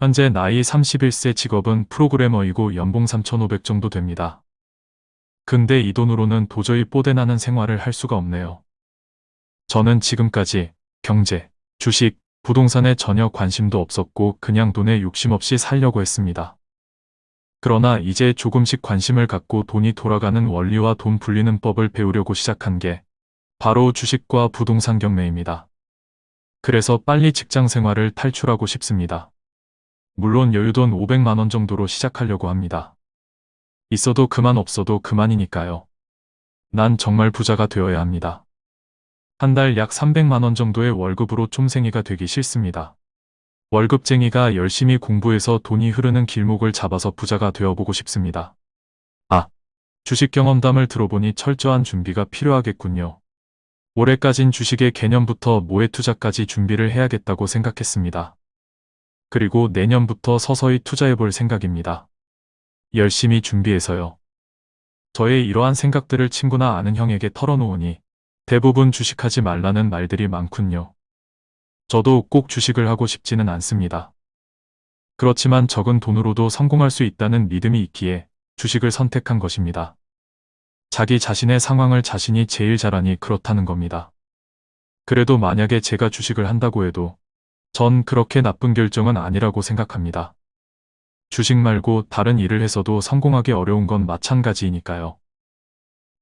현재 나이 31세 직업은 프로그래머이고 연봉 3,500 정도 됩니다. 근데 이 돈으로는 도저히 뽀대나는 생활을 할 수가 없네요. 저는 지금까지 경제, 주식, 부동산에 전혀 관심도 없었고 그냥 돈에 욕심 없이 살려고 했습니다. 그러나 이제 조금씩 관심을 갖고 돈이 돌아가는 원리와 돈 불리는 법을 배우려고 시작한 게 바로 주식과 부동산 경매입니다. 그래서 빨리 직장 생활을 탈출하고 싶습니다. 물론 여유돈 500만원 정도로 시작하려고 합니다. 있어도 그만 없어도 그만이니까요. 난 정말 부자가 되어야 합니다. 한 달 약 300만원 정도의 월급으로 쫌생이가 되기 싫습니다. 월급쟁이가 열심히 공부해서 돈이 흐르는 길목을 잡아서 부자가 되어보고 싶습니다. 아, 주식 경험담을 들어보니 철저한 준비가 필요하겠군요. 올해까진 주식의 개념부터 모의 투자까지 준비를 해야겠다고 생각했습니다. 그리고 내년부터 서서히 투자해볼 생각입니다. 열심히 준비해서요. 저의 이러한 생각들을 친구나 아는 형에게 털어놓으니 대부분 주식하지 말라는 말들이 많군요. 저도 꼭 주식을 하고 싶지는 않습니다. 그렇지만 적은 돈으로도 성공할 수 있다는 믿음이 있기에 주식을 선택한 것입니다. 자기 자신의 상황을 자신이 제일 잘하니 그렇다는 겁니다. 그래도 만약에 제가 주식을 한다고 해도 전 그렇게 나쁜 결정은 아니라고 생각합니다. 주식 말고 다른 일을 해서도 성공하기 어려운 건 마찬가지이니까요.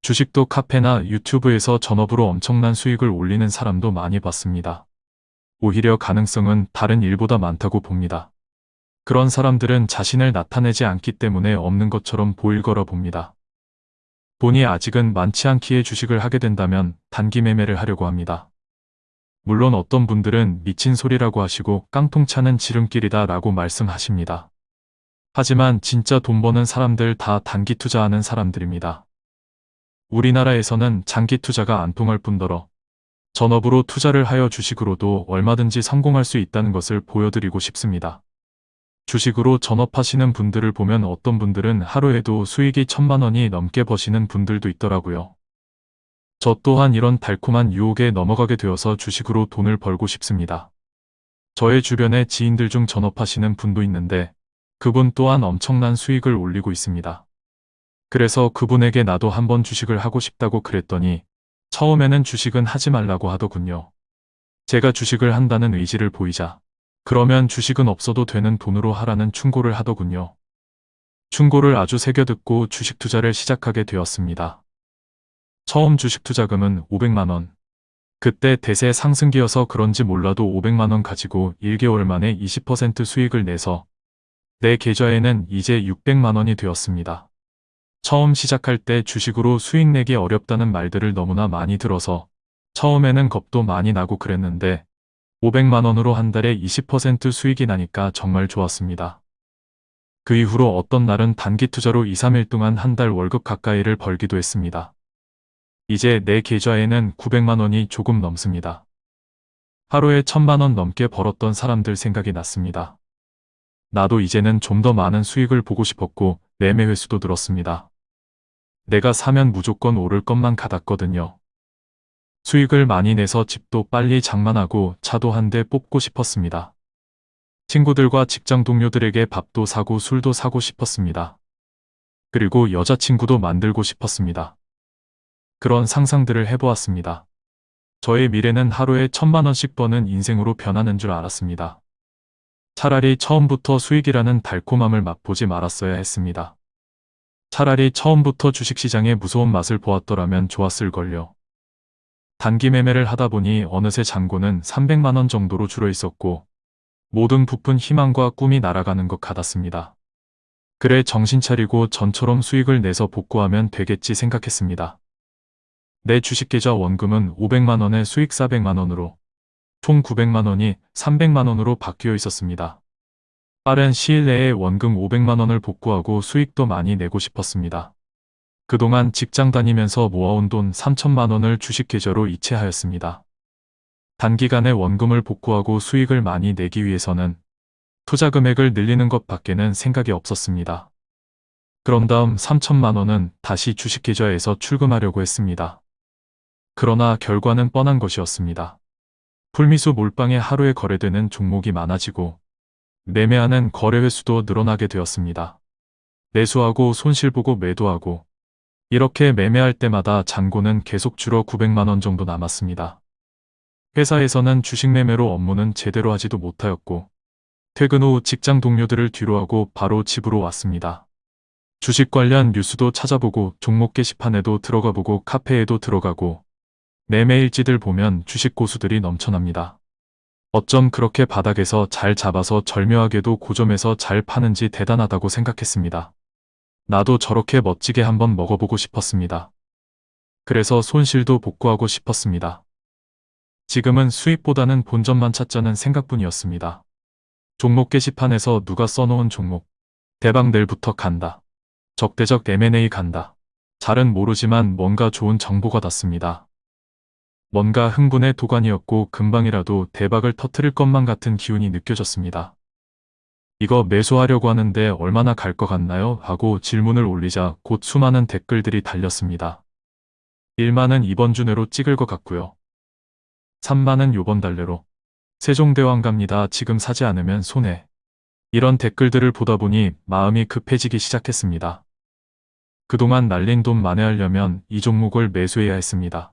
주식도 카페나 유튜브에서 전업으로 엄청난 수익을 올리는 사람도 많이 봤습니다. 오히려 가능성은 다른 일보다 많다고 봅니다. 그런 사람들은 자신을 나타내지 않기 때문에 없는 것처럼 보일 거라 봅니다. 돈이 아직은 많지 않기에 주식을 하게 된다면 단기 매매를 하려고 합니다. 물론 어떤 분들은 미친 소리라고 하시고 깡통 차는 지름길이다 라고 말씀하십니다. 하지만 진짜 돈 버는 사람들 다 단기 투자하는 사람들입니다. 우리나라에서는 장기 투자가 안 통할 뿐더러 전업으로 투자를 하여 주식으로도 얼마든지 성공할 수 있다는 것을 보여드리고 싶습니다. 주식으로 전업하시는 분들을 보면 어떤 분들은 하루에도 수익이 천만 원이 넘게 버시는 분들도 있더라고요. 저 또한 이런 달콤한 유혹에 넘어가게 되어서 주식으로 돈을 벌고 싶습니다. 저의 주변에 지인들 중 전업하시는 분도 있는데 그분 또한 엄청난 수익을 올리고 있습니다. 그래서 그분에게 나도 한번 주식을 하고 싶다고 그랬더니 처음에는 주식은 하지 말라고 하더군요. 제가 주식을 한다는 의지를 보이자 그러면 주식은 없어도 되는 돈으로 하라는 충고를 하더군요. 충고를 아주 새겨듣고 주식 투자를 시작하게 되었습니다. 처음 주식 투자금은 500만원. 그때 대세 상승기여서 그런지 몰라도 500만원 가지고 1개월 만에 20% 수익을 내서 내 계좌에는 이제 600만원이 되었습니다. 처음 시작할 때 주식으로 수익 내기 어렵다는 말들을 너무나 많이 들어서 처음에는 겁도 많이 나고 그랬는데 500만원으로 한 달에 20% 수익이 나니까 정말 좋았습니다. 그 이후로 어떤 날은 단기 투자로 2, 3일 동안 한 달 월급 가까이를 벌기도 했습니다. 이제 내 계좌에는 900만 원이 조금 넘습니다. 하루에 1000만 원 넘게 벌었던 사람들 생각이 났습니다. 나도 이제는 좀 더 많은 수익을 보고 싶었고 매매 횟수도 늘었습니다. 내가 사면 무조건 오를 것만 같았거든요. 수익을 많이 내서 집도 빨리 장만하고 차도 한 대 뽑고 싶었습니다. 친구들과 직장 동료들에게 밥도 사고 술도 사고 싶었습니다. 그리고 여자친구도 만들고 싶었습니다. 그런 상상들을 해보았습니다. 저의 미래는 하루에 천만 원씩 버는 인생으로 변하는 줄 알았습니다. 차라리 처음부터 수익이라는 달콤함을 맛보지 말았어야 했습니다. 차라리 처음부터 주식시장의 무서운 맛을 보았더라면 좋았을걸요. 단기 매매를 하다 보니 어느새 잔고는 300만원 정도로 줄어 있었고 모든 부푼 희망과 꿈이 날아가는 것 같았습니다. 그래 정신 차리고 전처럼 수익을 내서 복구하면 되겠지 생각했습니다. 내 주식계좌 원금은 500만원에 수익 400만원으로 총 900만원이 300만원으로 바뀌어 있었습니다. 빠른 시일 내에 원금 500만원을 복구하고 수익도 많이 내고 싶었습니다. 그동안 직장 다니면서 모아온 돈 3천만원을 주식계좌로 이체하였습니다. 단기간에 원금을 복구하고 수익을 많이 내기 위해서는 투자 금액을 늘리는 것 밖에는 생각이 없었습니다. 그런 다음 3천만원은 다시 주식계좌에서 출금하려고 했습니다. 그러나 결과는 뻔한 것이었습니다. 풀미수 몰빵에 하루에 거래되는 종목이 많아지고 매매하는 거래 횟수도 늘어나게 되었습니다. 매수하고 손실 보고 매도하고 이렇게 매매할 때마다 잔고는 계속 줄어 900만 원 정도 남았습니다. 회사에서는 주식 매매로 업무는 제대로 하지도 못하였고 퇴근 후 직장 동료들을 뒤로하고 바로 집으로 왔습니다. 주식 관련 뉴스도 찾아보고 종목 게시판에도 들어가보고 카페에도 들어가고 매매 일지들 보면 주식 고수들이 넘쳐납니다. 어쩜 그렇게 바닥에서 잘 잡아서 절묘하게도 고점에서 잘 파는지 대단하다고 생각했습니다. 나도 저렇게 멋지게 한번 먹어보고 싶었습니다. 그래서 손실도 복구하고 싶었습니다. 지금은 수익보다는 본전만 찾자는 생각뿐이었습니다. 종목 게시판에서 누가 써놓은 종목. 대박 내일부터 간다. 적대적 M&A 간다. 잘은 모르지만 뭔가 좋은 정보가 닿습니다. 뭔가 흥분의 도가니였고 금방이라도 대박을 터트릴 것만 같은 기운이 느껴졌습니다. 이거 매수하려고 하는데 얼마나 갈 것 같나요? 하고 질문을 올리자 곧 수많은 댓글들이 달렸습니다. 1만은 이번 주 내로 찍을 것 같고요. 3만은 요번 달내로. 세종대왕 갑니다. 지금 사지 않으면 손해. 이런 댓글들을 보다 보니 마음이 급해지기 시작했습니다. 그동안 날린 돈 만회하려면 이 종목을 매수해야 했습니다.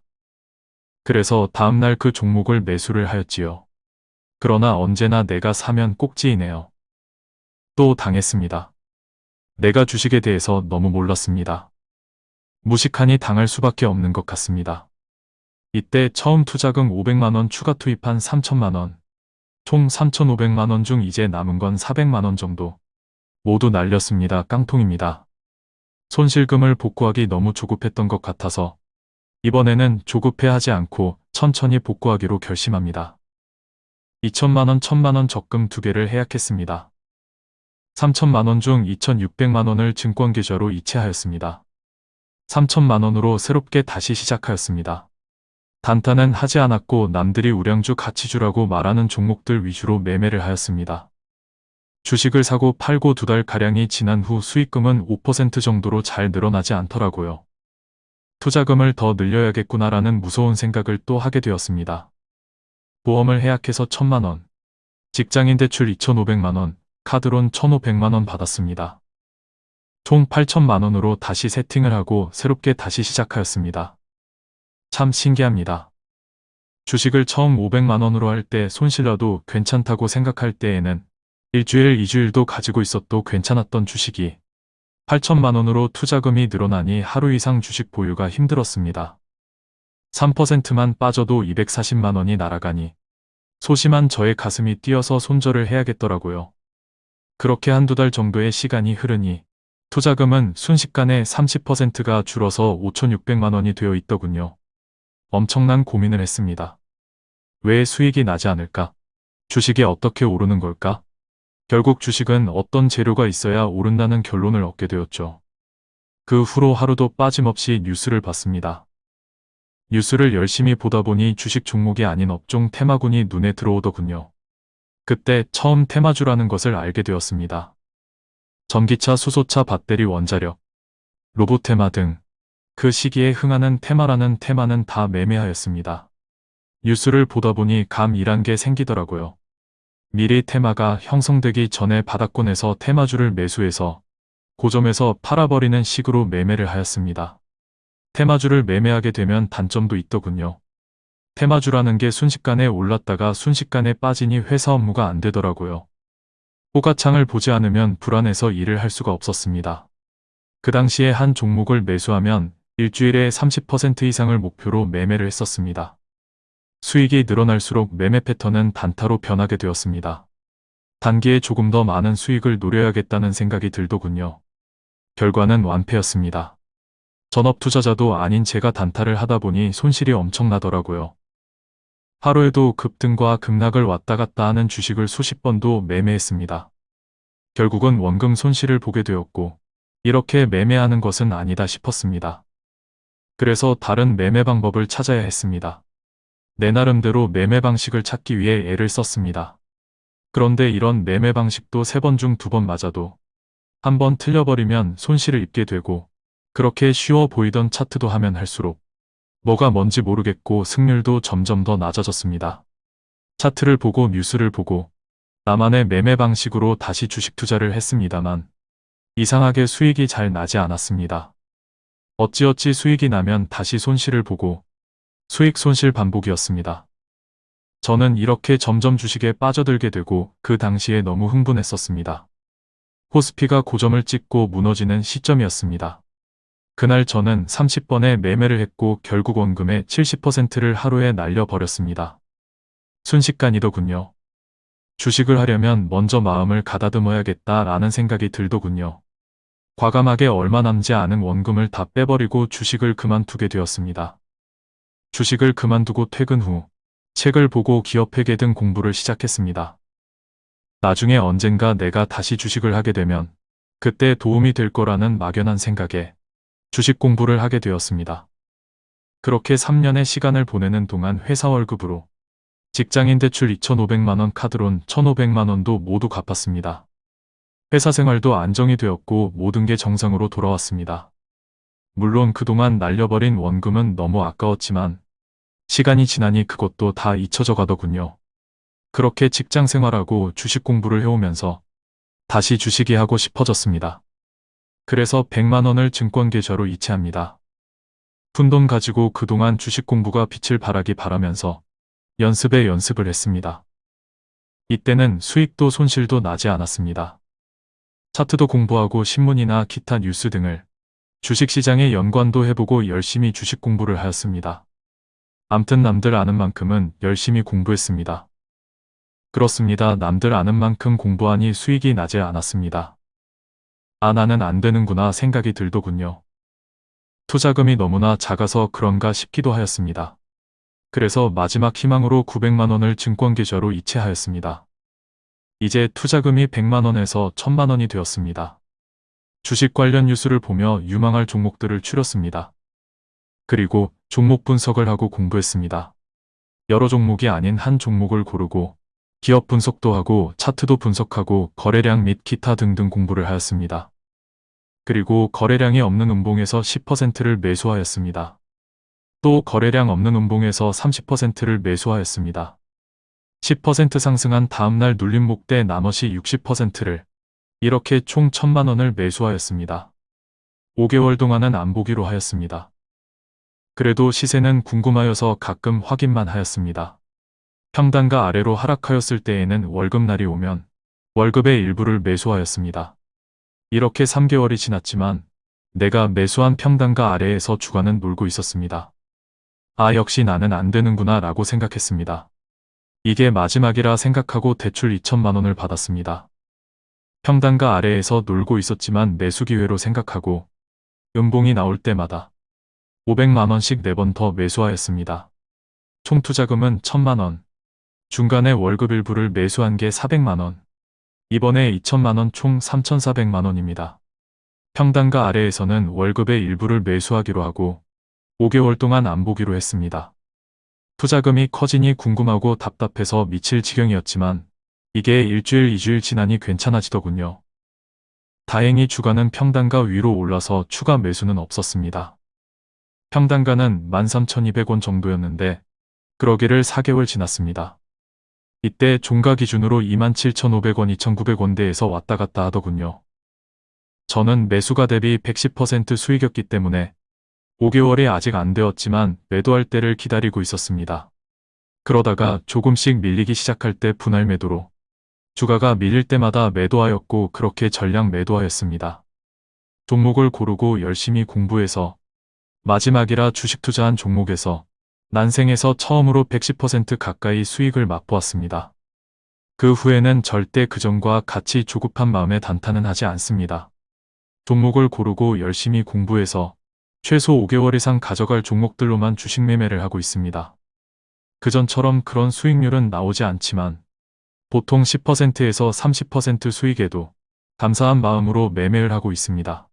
그래서 다음날 그 종목을 매수를 하였지요. 그러나 언제나 내가 사면 꼭지이네요. 또 당했습니다. 내가 주식에 대해서 너무 몰랐습니다. 무식하니 당할 수밖에 없는 것 같습니다. 이때 처음 투자금 500만원 추가 투입한 3천만원, 총 3,500만원 중 이제 남은 건 400만원 정도. 모두 날렸습니다. 깡통입니다. 손실금을 복구하기 너무 조급했던 것 같아서 이번에는 조급해하지 않고 천천히 복구하기로 결심합니다. 2천만원, 1천만원 적금 두 개를 해약했습니다. 3천만원 중 2,600만원을 증권계좌로 이체하였습니다. 3천만원으로 새롭게 다시 시작하였습니다. 단타는 하지 않았고 남들이 우량주 가치주라고 말하는 종목들 위주로 매매를 하였습니다. 주식을 사고 팔고 두 달가량이 지난 후 수익금은 5% 정도로 잘 늘어나지 않더라고요. 투자금을 더 늘려야겠구나라는 무서운 생각을 또 하게 되었습니다. 보험을 해약해서 1천만원, 직장인 대출 2,500만원, 카드론 1,500만원 받았습니다. 총 8천만원으로 다시 세팅을 하고 새롭게 다시 시작하였습니다. 참 신기합니다. 주식을 처음 500만원으로 할 때 손실라도 괜찮다고 생각할 때에는 일주일, 이주일도 가지고 있어도 괜찮았던 주식이 8천만 원으로 투자금이 늘어나니 하루 이상 주식 보유가 힘들었습니다. 3%만 빠져도 240만 원이 날아가니 소심한 저의 가슴이 뛰어서 손절을 해야겠더라고요. 그렇게 한두 달 정도의 시간이 흐르니 투자금은 순식간에 30%가 줄어서 5,600만 원이 되어 있더군요. 엄청난 고민을 했습니다. 왜 수익이 나지 않을까? 주식이 어떻게 오르는 걸까? 결국 주식은 어떤 재료가 있어야 오른다는 결론을 얻게 되었죠. 그 후로 하루도 빠짐없이 뉴스를 봤습니다. 뉴스를 열심히 보다 보니 주식 종목이 아닌 업종 테마군이 눈에 들어오더군요. 그때 처음 테마주라는 것을 알게 되었습니다. 전기차, 수소차, 배터리, 원자력, 로봇 테마 등 그 시기에 흥하는 테마라는 테마는 다 매매하였습니다. 뉴스를 보다 보니 감이란 게 생기더라고요. 미리 테마가 형성되기 전에 바닥권에서 테마주를 매수해서 고점에서 팔아버리는 식으로 매매를 하였습니다. 테마주를 매매하게 되면 단점도 있더군요. 테마주라는 게 순식간에 올랐다가 순식간에 빠지니 회사 업무가 안 되더라고요. 호가창을 보지 않으면 불안해서 일을 할 수가 없었습니다. 그 당시에 한 종목을 매수하면 일주일에 30% 이상을 목표로 매매를 했었습니다. 수익이 늘어날수록 매매 패턴은 단타로 변하게 되었습니다. 단기에 조금 더 많은 수익을 노려야겠다는 생각이 들더군요. 결과는 완패였습니다. 전업 투자자도 아닌 제가 단타를 하다 보니 손실이 엄청나더라고요. 하루에도 급등과 급락을 왔다 갔다 하는 주식을 수십 번도 매매했습니다. 결국은 원금 손실을 보게 되었고 이렇게 매매하는 것은 아니다 싶었습니다. 그래서 다른 매매 방법을 찾아야 했습니다. 내 나름대로 매매 방식을 찾기 위해 애를 썼습니다. 그런데 이런 매매 방식도 세 번 중 두 번 맞아도 한 번 틀려버리면 손실을 입게 되고 그렇게 쉬워 보이던 차트도 하면 할수록 뭐가 뭔지 모르겠고 승률도 점점 더 낮아졌습니다. 차트를 보고 뉴스를 보고 나만의 매매 방식으로 다시 주식 투자를 했습니다만 이상하게 수익이 잘 나지 않았습니다. 어찌어찌 수익이 나면 다시 손실을 보고 수익 손실 반복이었습니다. 저는 이렇게 점점 주식에 빠져들게 되고 그 당시에 너무 흥분했었습니다. 코스피가 고점을 찍고 무너지는 시점이었습니다. 그날 저는 30번의 매매를 했고 결국 원금의 70%를 하루에 날려버렸습니다. 순식간이더군요. 주식을 하려면 먼저 마음을 가다듬어야겠다라는 생각이 들더군요. 과감하게 얼마 남지 않은 원금을 다 빼버리고 주식을 그만두게 되었습니다. 주식을 그만두고 퇴근 후 책을 보고 기업회계 등 공부를 시작했습니다. 나중에 언젠가 내가 다시 주식을 하게 되면 그때 도움이 될 거라는 막연한 생각에 주식 공부를 하게 되었습니다. 그렇게 3년의 시간을 보내는 동안 회사 월급으로 직장인 대출 2,500만원 카드론 1,500만원도 모두 갚았습니다. 회사 생활도 안정이 되었고 모든 게 정상으로 돌아왔습니다. 물론 그동안 날려버린 원금은 너무 아까웠지만 시간이 지나니 그것도 다 잊혀져 가더군요. 그렇게 직장 생활하고 주식 공부를 해오면서 다시 주식이 하고 싶어졌습니다. 그래서 100만 원을 증권 계좌로 이체합니다. 푼돈 가지고 그동안 주식 공부가 빛을 발하기 바라면서 연습에 연습을 했습니다. 이때는 수익도 손실도 나지 않았습니다. 차트도 공부하고 신문이나 기타 뉴스 등을 주식시장에 연관도 해보고 열심히 주식 공부를 하였습니다. 암튼 남들 아는 만큼은 열심히 공부했습니다. 그렇습니다. 남들 아는 만큼 공부하니 수익이 나지 않았습니다. 아 나는 안 되는구나 생각이 들더군요. 투자금이 너무나 작아서 그런가 싶기도 하였습니다. 그래서 마지막 희망으로 900만원을 증권계좌로 이체하였습니다. 이제 투자금이 100만원에서 1000만원이 되었습니다. 주식 관련 뉴스를 보며 유망할 종목들을 추렸습니다. 그리고 종목 분석을 하고 공부했습니다. 여러 종목이 아닌 한 종목을 고르고 기업 분석도 하고 차트도 분석하고 거래량 및 기타 등등 공부를 하였습니다. 그리고 거래량이 없는 음봉에서 10%를 매수하였습니다. 또 거래량 없는 음봉에서 30%를 매수하였습니다. 10% 상승한 다음날 눌림 목대 나머지 60%를 이렇게 총 1000만원을 매수하였습니다. 5개월 동안은 안 보기로 하였습니다. 그래도 시세는 궁금하여서 가끔 확인만 하였습니다. 평단가 아래로 하락하였을 때에는 월급날이 오면 월급의 일부를 매수하였습니다. 이렇게 3개월이 지났지만 내가 매수한 평단가 아래에서 주가는 놀고 있었습니다. 아 역시 나는 안 되는구나 라고 생각했습니다. 이게 마지막이라 생각하고 대출 2천만원을 받았습니다. 평단가 아래에서 놀고 있었지만 매수 기회로 생각하고 음봉이 나올 때마다 500만원씩 4번 더 매수하였습니다. 총 투자금은 1000만원, 중간에 월급 일부를 매수한 게 400만원, 이번에 2천만원 총 3,400만원입니다. 평단가 아래에서는 월급의 일부를 매수하기로 하고 5개월 동안 안 보기로 했습니다. 투자금이 커지니 궁금하고 답답해서 미칠 지경이었지만 이게 일주일 이주일 지나니 괜찮아지더군요. 다행히 주가는 평단가 위로 올라서 추가 매수는 없었습니다. 평단가는 13,200원 정도였는데 그러기를 4개월 지났습니다. 이때 종가 기준으로 27,500원, 2,900원대에서 왔다 갔다 하더군요. 저는 매수가 대비 110% 수익이었기 때문에 5개월이 아직 안 되었지만 매도할 때를 기다리고 있었습니다. 그러다가 조금씩 밀리기 시작할 때 분할 매도로 주가가 밀릴 때마다 매도하였고 그렇게 전량 매도하였습니다. 종목을 고르고 열심히 공부해서 마지막이라 주식 투자한 종목에서 난생에서 처음으로 110% 가까이 수익을 맛보았습니다. 그 후에는 절대 그전과 같이 조급한 마음에 단타는 하지 않습니다. 종목을 고르고 열심히 공부해서 최소 5개월 이상 가져갈 종목들로만 주식 매매를 하고 있습니다. 그전처럼 그런 수익률은 나오지 않지만 보통 10%에서 30% 수익에도 감사한 마음으로 매매를 하고 있습니다.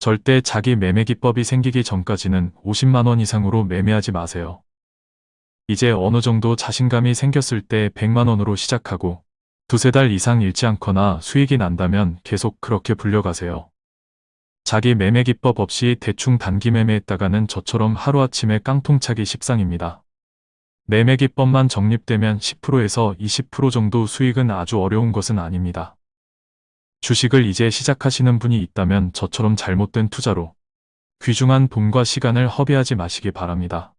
절대 자기 매매 기법이 생기기 전까지는 50만원 이상으로 매매하지 마세요. 이제 어느 정도 자신감이 생겼을 때 100만원으로 시작하고 두세 달 이상 잃지 않거나 수익이 난다면 계속 그렇게 불려가세요. 자기 매매 기법 없이 대충 단기 매매했다가는 저처럼 하루아침에 깡통차기 십상입니다. 매매 기법만 적립되면 10%에서 20% 정도 수익은 아주 어려운 것은 아닙니다. 주식을 이제 시작하시는 분이 있다면 저처럼 잘못된 투자로 귀중한 돈과 시간을 허비하지 마시기 바랍니다.